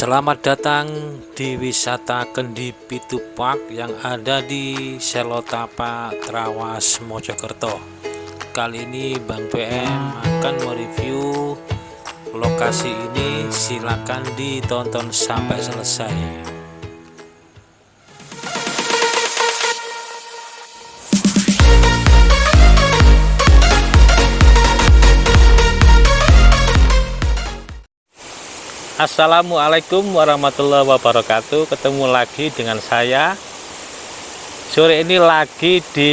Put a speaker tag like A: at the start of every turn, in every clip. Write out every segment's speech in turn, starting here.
A: Selamat datang di wisata Kendi Pitu Park yang ada di Selotapa, Trawas, Mojokerto. Kali ini Bang PM akan mereview lokasi ini. Silakan ditonton sampai selesai. Assalamualaikum warahmatullahi wabarakatuh. Ketemu lagi dengan saya. Sore ini lagi di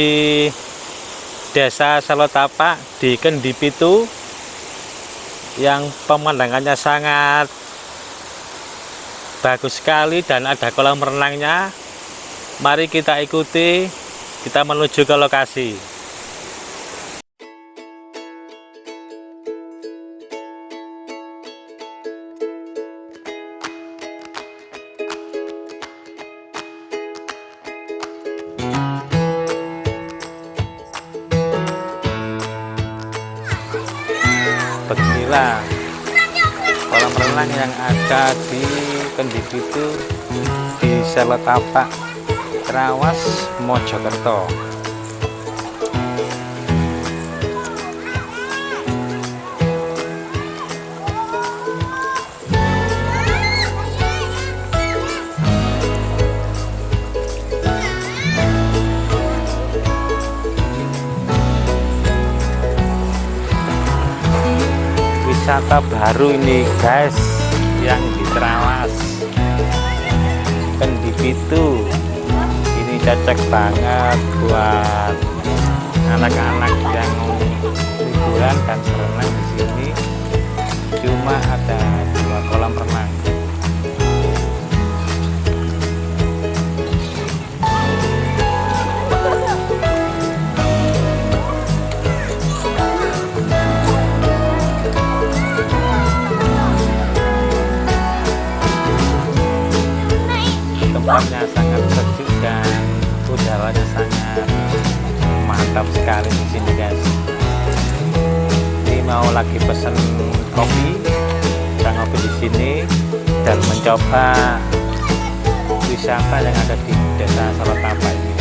A: desa Salotapa di Kendipitu yang pemandangannya sangat bagus sekali dan ada kolam renangnya. Mari kita ikuti kita menuju ke lokasi beginilah kolam renang yang ada di Kendipitu di Seletapak Trawas Mojokerto wisata baru ini guys yang di Trawas Kendipitu ini cocok banget buat anak-anak yang liburan dan berenang di sini. Cuma ada dua kolam renang tempatnya sangat sejuk dan udaranya sangat mantap sekali di sini guys. Ini mau lagi pesen kopi kita ngopi di sini dan mencoba wisata yang ada di desa Salotapa ini.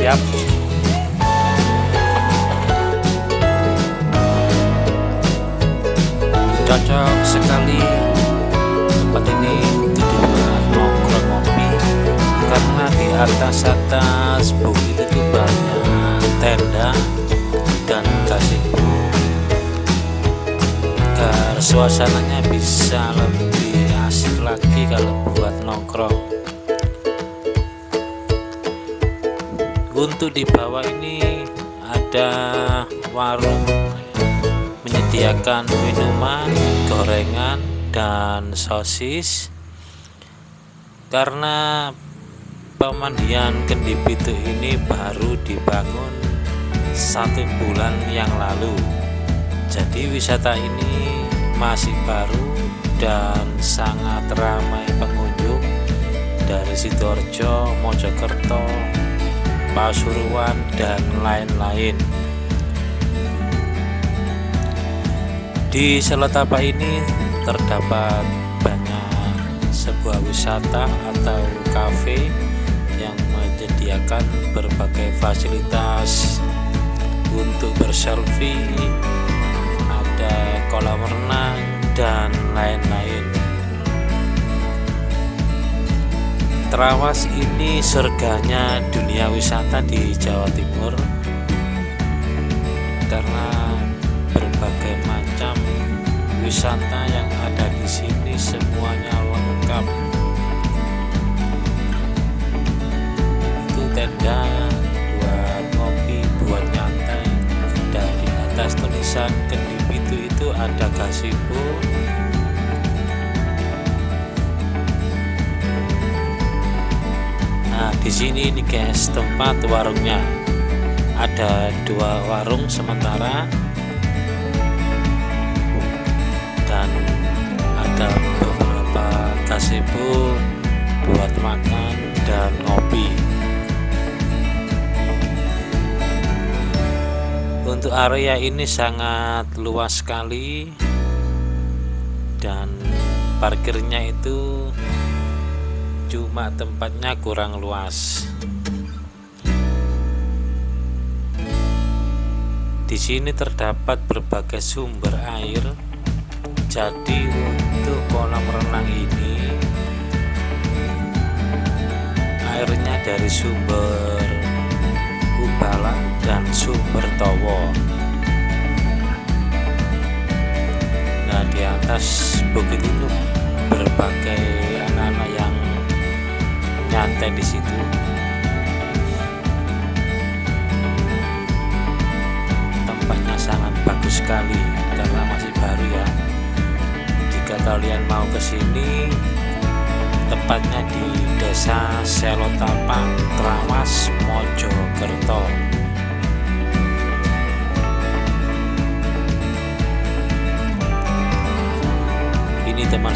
A: Siap? Cocok sekali karena di atas atas bukit itu banyak tenda dan gazebo agar suasananya bisa lebih asik lagi kalau buat nongkrong. Untuk di bawah ini ada warung menyediakan minuman gorengan dan sosis. Karena pemandian Kendipitu ini baru dibangun satu bulan yang lalu. Jadi wisata ini masih baru dan sangat ramai pengunjung dari Sidoarjo, Mojokerto, Pasuruan dan lain-lain. Di Selotapa ini terdapat banyak sebuah wisata atau kafe yang menyediakan berbagai fasilitas untuk berselfie ada kolam renang dan lain-lain. Trawas ini surganya dunia wisata di Jawa Timur karena berbagai macam wisata yang ada di sini semuanya lengkap tenda buat ngopi buat nyantai dari atas tulisan Kendipitu itu ada gazebo. Nah di sini nih guys tempat warungnya. Ada dua warung sementara. Dan ada beberapa gazebo buat makan untuk area ini sangat luas sekali. Dan parkirnya itu cuma tempatnya kurang luas. Di sini terdapat berbagai sumber air. Jadi untuk kolam renang ini airnya dari sumber ubalan dan sumber towo nah di atas bukit itu berbagai anak-anak yang nyantai di situ. Tempatnya sangat bagus sekali karena masih baru ya. Jika kalian mau ke sini tepatnya di desa Selotapang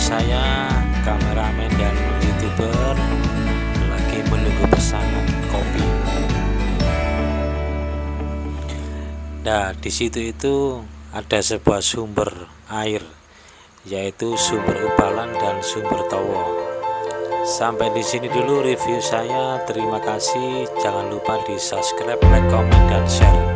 A: saya kameramen dan youtuber lagi menunggu pesanan kopi. Nah di situ itu ada sebuah sumber air yaitu sumber ubalan dan sumber towo sampai di sini dulu review saya. Terima kasih. Jangan lupa di subscribe like comment dan share